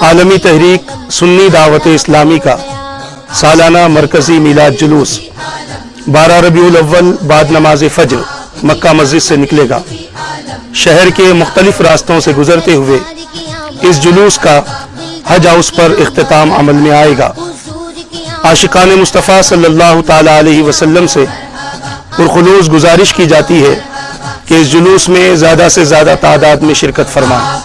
عالمی تحریک سنی دعوت اسلامی کا سالانہ مرکزی میلاد جلوس۔ بارہ ربیع الاول بعد نماز فجر مکہ مسجد سے نکلے گا۔ شہر کے مختلف راستوں سے گزرتے ہوئے اس جلوس کا حج ہاؤس پر اختتام عمل میں آئے گا۔ عاشقان مصطفیٰ صلی اللہ تعالی علیہ وسلم سے پرخلوص گزارش کی جاتی ہے کہ اس جلوس میں زیادہ سے زیادہ تعداد میں شرکت فرمائیں